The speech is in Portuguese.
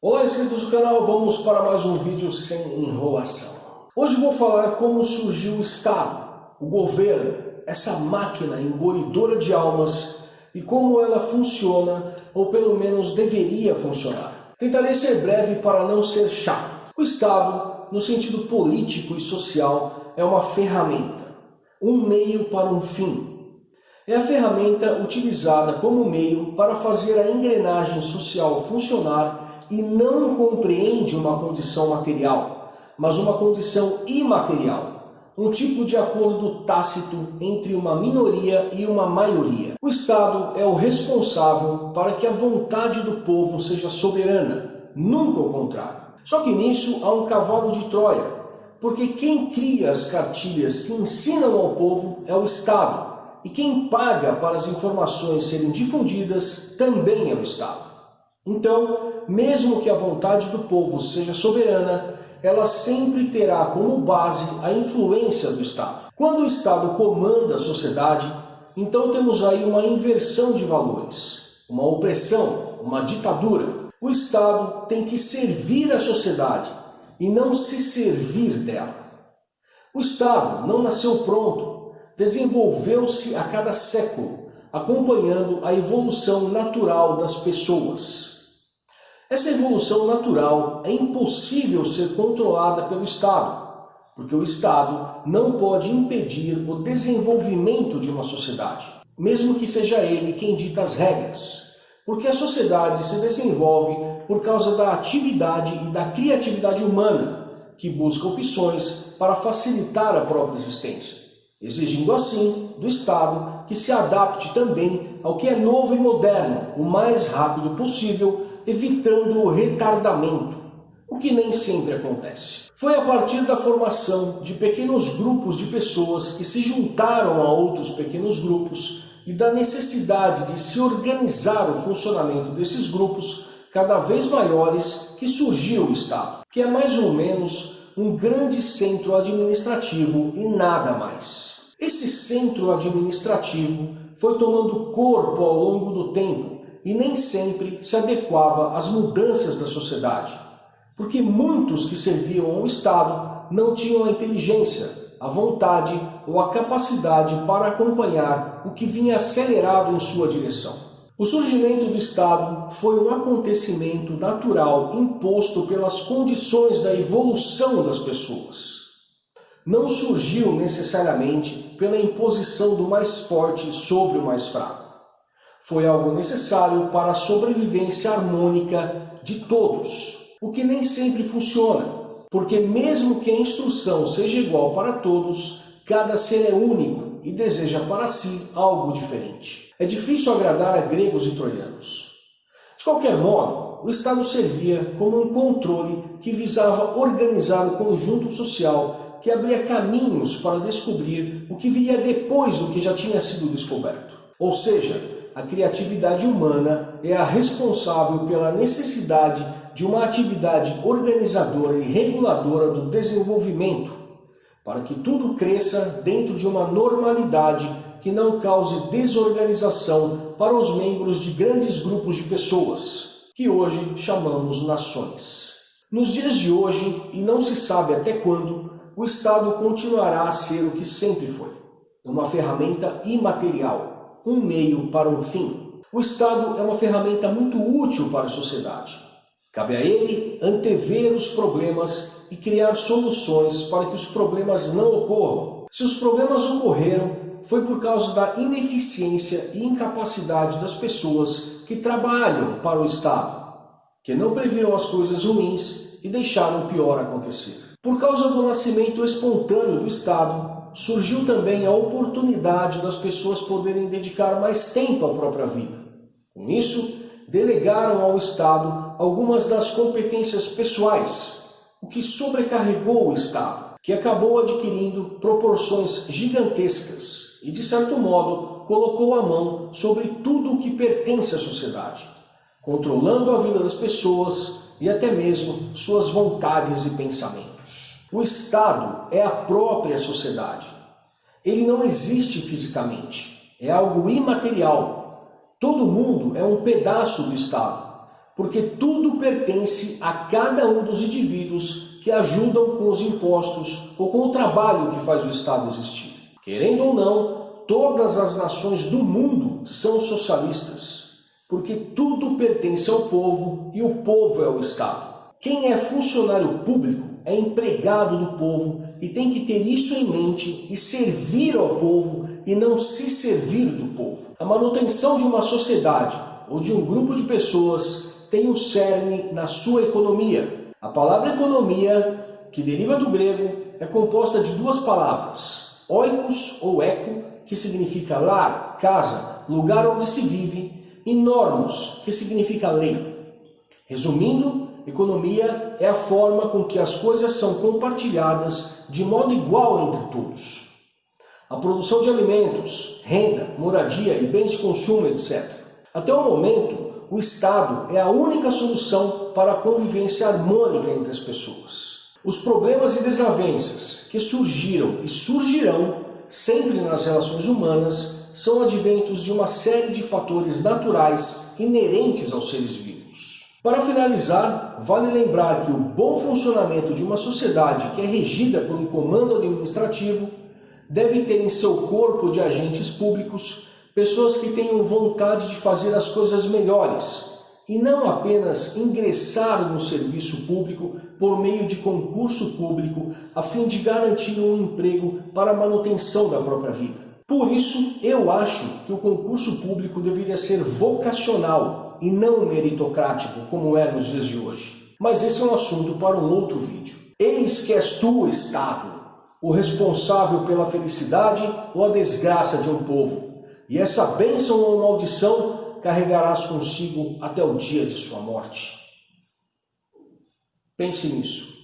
Olá inscritos do canal, vamos para mais um vídeo sem enrolação. Hoje vou falar como surgiu o Estado, o governo, essa máquina engolidora de almas e como ela funciona, ou pelo menos deveria funcionar. Tentarei ser breve para não ser chato. O Estado, no sentido político e social, é uma ferramenta, um meio para um fim. É a ferramenta utilizada como meio para fazer a engrenagem social funcionar e não compreende uma condição material, mas uma condição imaterial, um tipo de acordo tácito entre uma minoria e uma maioria. O Estado é o responsável para que a vontade do povo seja soberana, nunca o contrário. Só que nisso há um cavalo de Troia, porque quem cria as cartilhas que ensinam ao povo é o Estado, e quem paga para as informações serem difundidas também é o Estado. Então, mesmo que a vontade do povo seja soberana, ela sempre terá como base a influência do Estado. Quando o Estado comanda a sociedade, então temos aí uma inversão de valores, uma opressão, uma ditadura. O Estado tem que servir a sociedade e não se servir dela. O Estado não nasceu pronto, desenvolveu-se a cada século, acompanhando a evolução natural das pessoas. Essa evolução natural é impossível ser controlada pelo Estado, porque o Estado não pode impedir o desenvolvimento de uma sociedade, mesmo que seja ele quem dita as regras, porque a sociedade se desenvolve por causa da atividade e da criatividade humana, que busca opções para facilitar a própria existência, exigindo assim do Estado que se adapte também ao que é novo e moderno o mais rápido possível evitando o retardamento, o que nem sempre acontece. Foi a partir da formação de pequenos grupos de pessoas que se juntaram a outros pequenos grupos e da necessidade de se organizar o funcionamento desses grupos cada vez maiores que surgiu o Estado, que é mais ou menos um grande centro administrativo e nada mais. Esse centro administrativo foi tomando corpo ao longo do tempo e nem sempre se adequava às mudanças da sociedade, porque muitos que serviam ao Estado não tinham a inteligência, a vontade ou a capacidade para acompanhar o que vinha acelerado em sua direção. O surgimento do Estado foi um acontecimento natural imposto pelas condições da evolução das pessoas. Não surgiu necessariamente pela imposição do mais forte sobre o mais fraco foi algo necessário para a sobrevivência harmônica de todos, o que nem sempre funciona, porque mesmo que a instrução seja igual para todos, cada ser é único e deseja para si algo diferente. É difícil agradar a gregos e troianos. De qualquer modo, o Estado servia como um controle que visava organizar o conjunto social que abria caminhos para descobrir o que viria depois do que já tinha sido descoberto. Ou seja, a criatividade humana é a responsável pela necessidade de uma atividade organizadora e reguladora do desenvolvimento, para que tudo cresça dentro de uma normalidade que não cause desorganização para os membros de grandes grupos de pessoas, que hoje chamamos nações. Nos dias de hoje, e não se sabe até quando, o Estado continuará a ser o que sempre foi, uma ferramenta imaterial, um meio para um fim. O Estado é uma ferramenta muito útil para a sociedade. Cabe a ele antever os problemas e criar soluções para que os problemas não ocorram. Se os problemas ocorreram, foi por causa da ineficiência e incapacidade das pessoas que trabalham para o Estado, que não previram as coisas ruins e deixaram o pior acontecer. Por causa do nascimento espontâneo do Estado, surgiu também a oportunidade das pessoas poderem dedicar mais tempo à própria vida. Com isso, delegaram ao Estado algumas das competências pessoais, o que sobrecarregou o Estado, que acabou adquirindo proporções gigantescas e, de certo modo, colocou a mão sobre tudo o que pertence à sociedade, controlando a vida das pessoas e até mesmo suas vontades e pensamentos. O Estado é a própria sociedade. Ele não existe fisicamente, é algo imaterial. Todo mundo é um pedaço do Estado, porque tudo pertence a cada um dos indivíduos que ajudam com os impostos ou com o trabalho que faz o Estado existir. Querendo ou não, todas as nações do mundo são socialistas, porque tudo pertence ao povo e o povo é o Estado. Quem é funcionário público é empregado do povo e tem que ter isso em mente e servir ao povo e não se servir do povo. A manutenção de uma sociedade ou de um grupo de pessoas tem o cerne na sua economia. A palavra economia, que deriva do grego, é composta de duas palavras, oikos ou eco, que significa lar, casa, lugar onde se vive, e normos, que significa lei. Resumindo, economia é a forma com que as coisas são compartilhadas de modo igual entre todos. A produção de alimentos, renda, moradia e bens de consumo, etc. Até o momento, o Estado é a única solução para a convivência harmônica entre as pessoas. Os problemas e desavenças que surgiram e surgirão sempre nas relações humanas são adventos de uma série de fatores naturais inerentes aos seres vivos. Para finalizar, vale lembrar que o bom funcionamento de uma sociedade que é regida por um comando administrativo deve ter em seu corpo de agentes públicos pessoas que tenham vontade de fazer as coisas melhores e não apenas ingressar no serviço público por meio de concurso público a fim de garantir um emprego para a manutenção da própria vida. Por isso, eu acho que o concurso público deveria ser vocacional e não meritocrático, como é nos dias de hoje. Mas esse é um assunto para um outro vídeo. Eis que és tu, Estado, o responsável pela felicidade ou a desgraça de um povo e essa bênção ou maldição carregarás consigo até o dia de sua morte. Pense nisso.